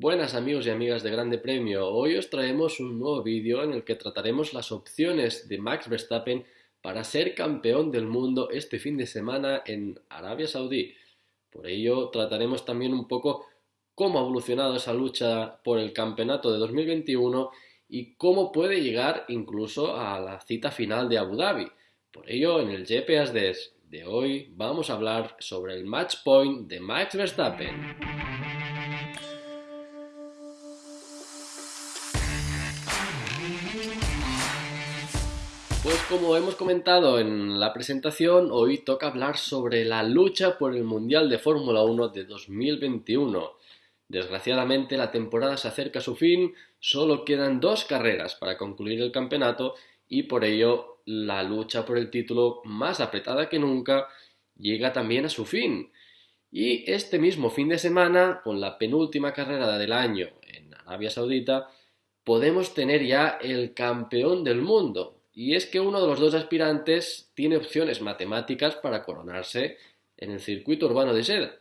Buenas amigos y amigas de Grande Premio, hoy os traemos un nuevo vídeo en el que trataremos las opciones de Max Verstappen para ser campeón del mundo este fin de semana en Arabia Saudí. Por ello trataremos también un poco cómo ha evolucionado esa lucha por el campeonato de 2021 y cómo puede llegar incluso a la cita final de Abu Dhabi. Por ello, en el GPS de hoy vamos a hablar sobre el match point de Max Verstappen. Pues como hemos comentado en la presentación, hoy toca hablar sobre la lucha por el Mundial de Fórmula 1 de 2021. Desgraciadamente la temporada se acerca a su fin, solo quedan dos carreras para concluir el campeonato y por ello la lucha por el título más apretada que nunca llega también a su fin. Y este mismo fin de semana, con la penúltima carrera del año en Arabia Saudita, podemos tener ya el campeón del mundo. Y es que uno de los dos aspirantes tiene opciones matemáticas para coronarse en el circuito urbano de Seda.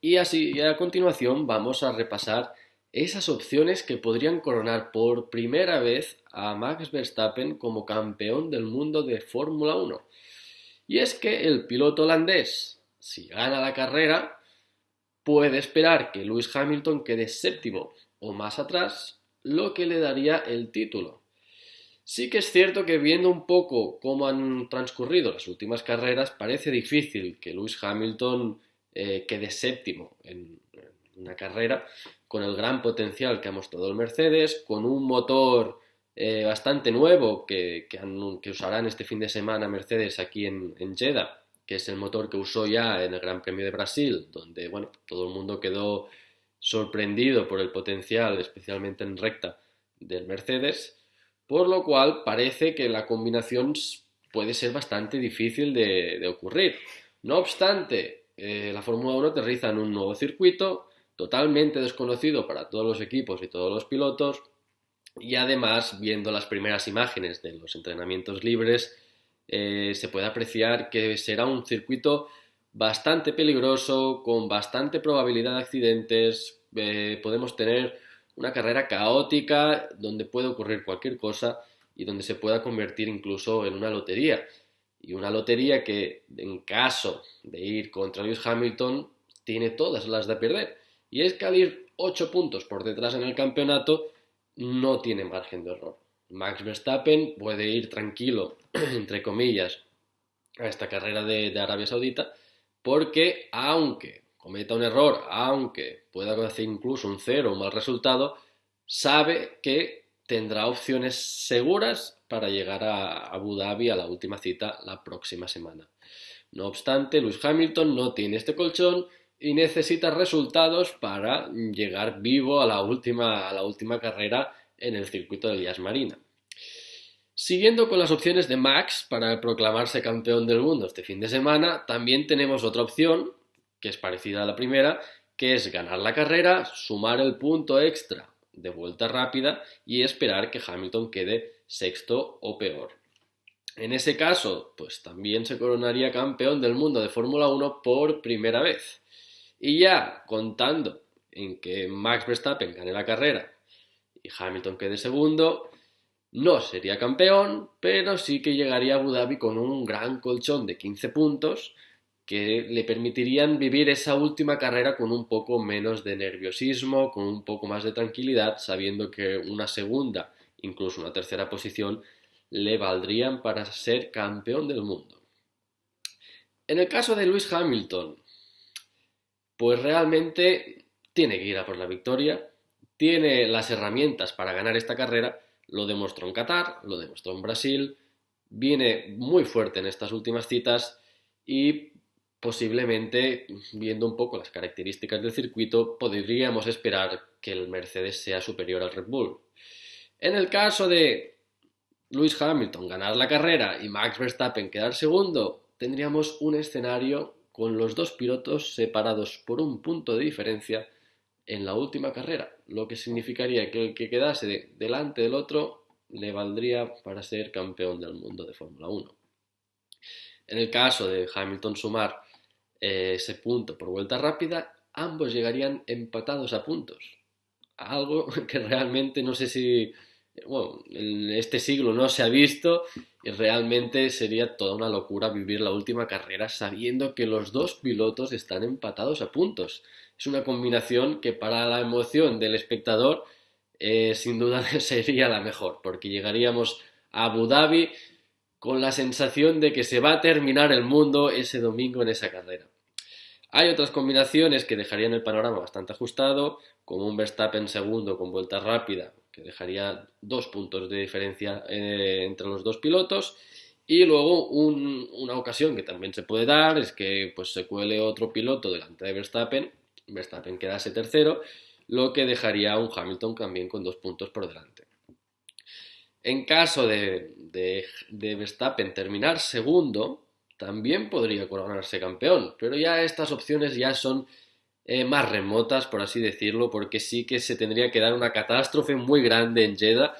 Y así, a continuación, vamos a repasar esas opciones que podrían coronar por primera vez a Max Verstappen como campeón del mundo de Fórmula 1. Y es que el piloto holandés, si gana la carrera, puede esperar que Lewis Hamilton quede séptimo o más atrás, lo que le daría el título. Sí que es cierto que viendo un poco cómo han transcurrido las últimas carreras, parece difícil que Lewis Hamilton eh, quede séptimo en, una carrera, con el gran potencial que ha mostrado el Mercedes, con un motor eh, bastante nuevo que, que, usarán este fin de semana Mercedes aquí en, en Jeddah, que es el motor que usó ya en el Gran Premio de Brasil, donde bueno, todo el mundo quedó sorprendido por el potencial, especialmente en recta, del Mercedes, por lo cual parece que la combinación puede ser bastante difícil de, ocurrir. No obstante, eh, la Fórmula 1 aterriza en un nuevo circuito, totalmente desconocido para todos los equipos y todos los pilotos, y además, viendo las primeras imágenes de los entrenamientos libres, eh, se puede apreciar que será un circuito bastante peligroso, con bastante probabilidad de accidentes, eh, podemos tener una carrera caótica donde puede ocurrir cualquier cosa y donde se pueda convertir incluso en una lotería. Y una lotería que en caso de ir contra Lewis Hamilton tiene todas las de perder. Y es que al ir 8 puntos por detrás en el campeonato no tiene margen de error. Max Verstappen puede ir tranquilo, entre comillas, a esta carrera de, Arabia Saudita, porque aunque cometa un error, aunque pueda hacer incluso un cero, un mal resultado, sabe que tendrá opciones seguras para llegar a Abu Dhabi a la última cita la próxima semana. No obstante, Lewis Hamilton no tiene este colchón y necesita resultados para llegar vivo a la última, a la última carrera en el circuito de Elías Marina. Siguiendo con las opciones de Max para proclamarse campeón del mundo este fin de semana, también tenemos otra opción, que es parecida a la primera, que es ganar la carrera, sumar el punto extra de vuelta rápida y esperar que Hamilton quede sexto o peor. En ese caso, pues también se coronaría campeón del mundo de Fórmula 1 por primera vez. Y ya contando en que Max Verstappen gane la carrera y Hamilton quede segundo, no sería campeón, pero sí que llegaría a Abu Dhabi con un gran colchón de 15 puntos que le permitirían vivir esa última carrera con un poco menos de nerviosismo, con un poco más de tranquilidad, sabiendo que una segunda, incluso una tercera posición, le valdrían para ser campeón del mundo. En el caso de Lewis Hamilton, pues realmente tiene que ir a por la victoria, tiene las herramientas para ganar esta carrera, lo demostró en Qatar, lo demostró en Brasil, viene muy fuerte en estas últimas citas y posiblemente, viendo un poco las características del circuito, podríamos esperar que el Mercedes sea superior al Red Bull. En el caso de Lewis Hamilton ganar la carrera y Max Verstappen quedar segundo, tendríamos un escenario con los dos pilotos separados por un punto de diferencia en la última carrera, lo que significaría que el que quedase delante del otro le valdría para ser campeón del mundo de Fórmula 1. En el caso de Hamilton sumar ese punto por vuelta rápida, ambos llegarían empatados a puntos. algo que realmente no sé si, bueno, en este siglo no se ha visto y realmente sería toda una locura vivir la última carrera sabiendo que los dos pilotos están empatados a puntos. Es una combinación que para la emoción del espectador eh, sin duda sería la mejor, porque llegaríamos a Abu Dhabi con la sensación de que se va a terminar el mundo ese domingo en esa carrera. Hay otras combinaciones que dejarían el panorama bastante ajustado, como un Verstappen segundo con vuelta rápida, que dejaría dos puntos de diferencia eh, entre los dos pilotos, y luego una ocasión que también se puede dar es que pues, se cuele otro piloto delante de Verstappen, Verstappen quedase tercero, lo que dejaría a un Hamilton también con dos puntos por delante. En caso de, Verstappen terminar segundo, también podría coronarse campeón, pero ya estas opciones ya son eh, más remotas, por así decirlo, porque sí que se tendría que dar una catástrofe muy grande en Jeddah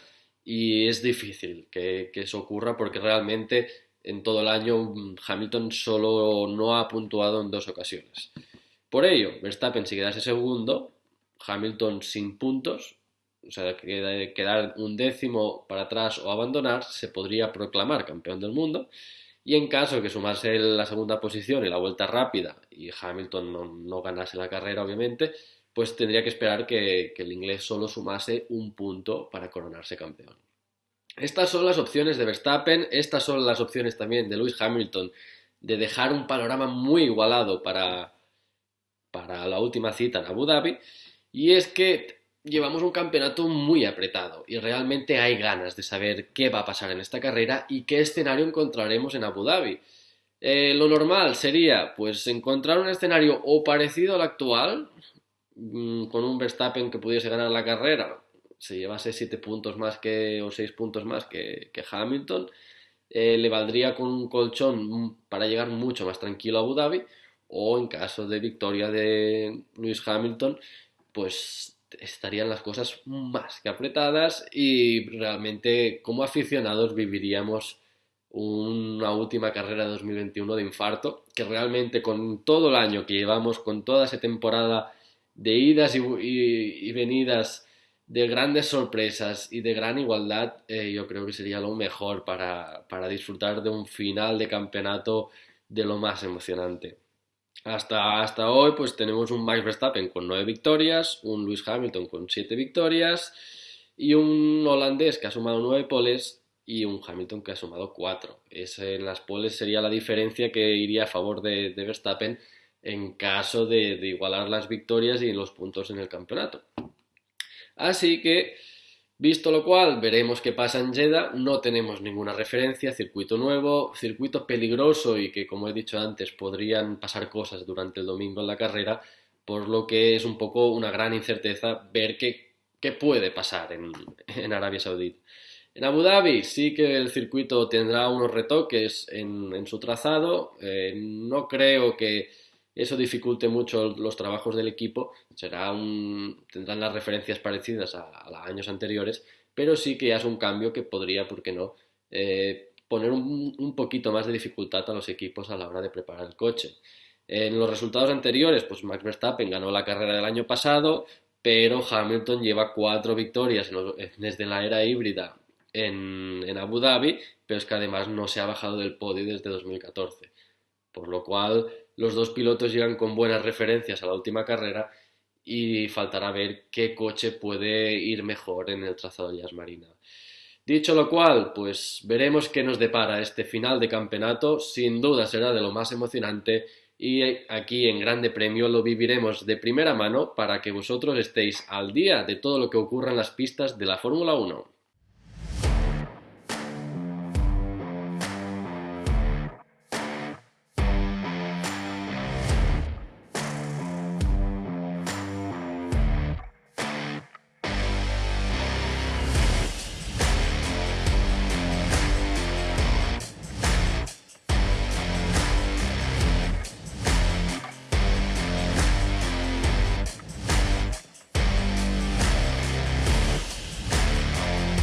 y es difícil que, eso ocurra porque realmente en todo el año mm, Hamilton solo no ha puntuado en dos ocasiones. Por ello, Verstappen si quedase segundo, Hamilton sin puntos, o sea, quedar un décimo para atrás o abandonar, se podría proclamar campeón del mundo. Y en caso de que sumase la segunda posición y la vuelta rápida y Hamilton no, ganase la carrera, obviamente, pues tendría que esperar que, que, el inglés solo sumase un punto para coronarse campeón. Estas son las opciones de Verstappen, estas son las opciones también de Lewis Hamilton de dejar un panorama muy igualado para, para la última cita en Abu Dhabi. Y es que llevamos un campeonato muy apretado y realmente hay ganas de saber qué va a pasar en esta carrera y qué escenario encontraremos en Abu Dhabi. Eh, lo normal sería pues encontrar un escenario o parecido al actual, mm, con un Verstappen que pudiese ganar la carrera, se llevase 7 puntos más que o 6 puntos más que, Hamilton, eh, le valdría con un colchón para llegar mucho más tranquilo a Abu Dhabi, o en caso de victoria de Lewis Hamilton, pues estarían las cosas más que apretadas y realmente como aficionados viviríamos una última carrera de 2021 de infarto, que realmente con todo el año que llevamos, con toda esa temporada de idas y, venidas, de grandes sorpresas y de gran igualdad, eh, yo creo que sería lo mejor para disfrutar de un final de campeonato de lo más emocionante. Hasta, hasta hoy pues tenemos un Max Verstappen con 9 victorias, un Lewis Hamilton con 7 victorias y un holandés que ha sumado 9 poles y un Hamilton que ha sumado 4. Ese en las poles sería la diferencia que iría a favor de, Verstappen en caso de, de igualar las victorias y los puntos en el campeonato. Así que Visto lo cual, veremos qué pasa en Jeddah. No tenemos ninguna referencia, circuito nuevo, circuito peligroso y que, como he dicho antes, podrían pasar cosas durante el domingo en la carrera, por lo que es un poco una gran incerteza ver qué, puede pasar en, Arabia Saudí. En Abu Dhabi sí que el circuito tendrá unos retoques en, su trazado. Eh, no creo que eso dificulte mucho los trabajos del equipo, será tendrán las referencias parecidas a, los años anteriores, pero sí que es un cambio que podría, ¿por qué no?, eh, poner un, poquito más de dificultad a los equipos a la hora de preparar el coche. En los resultados anteriores, pues Max Verstappen ganó la carrera del año pasado, pero Hamilton lleva cuatro victorias desde la era híbrida en, en Abu Dhabi, pero es que además no se ha bajado del podio desde 2014. Por lo cual los dos pilotos llegan con buenas referencias a la última carrera y faltará ver qué coche puede ir mejor en el trazado de Marina. Dicho lo cual, pues veremos qué nos depara este final de campeonato, sin duda será de lo más emocionante y aquí en Grande Premio lo viviremos de primera mano para que vosotros estéis al día de todo lo que ocurra en las pistas de la Fórmula 1.